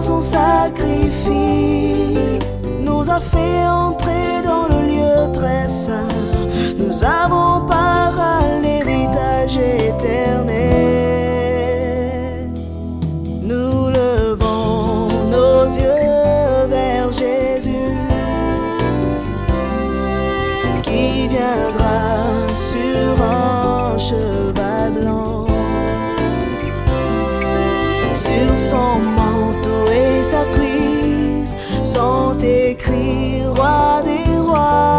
son sacrifice nous a fait t'écrit, roi des rois.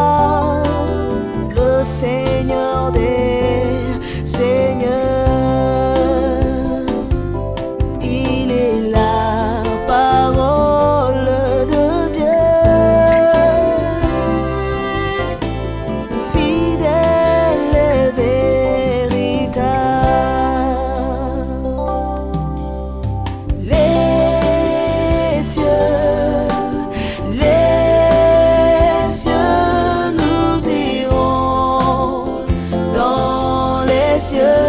Yeah.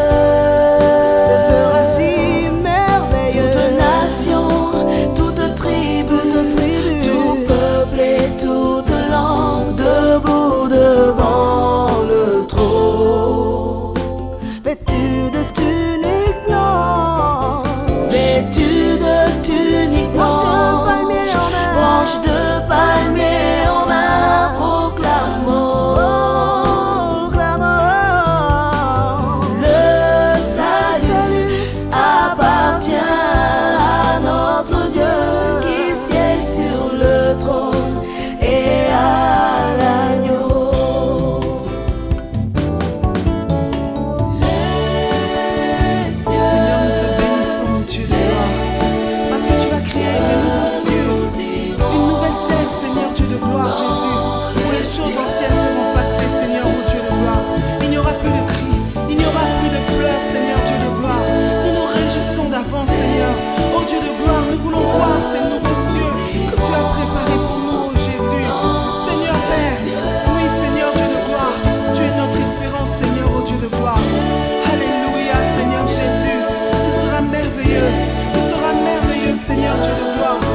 怎样这段话？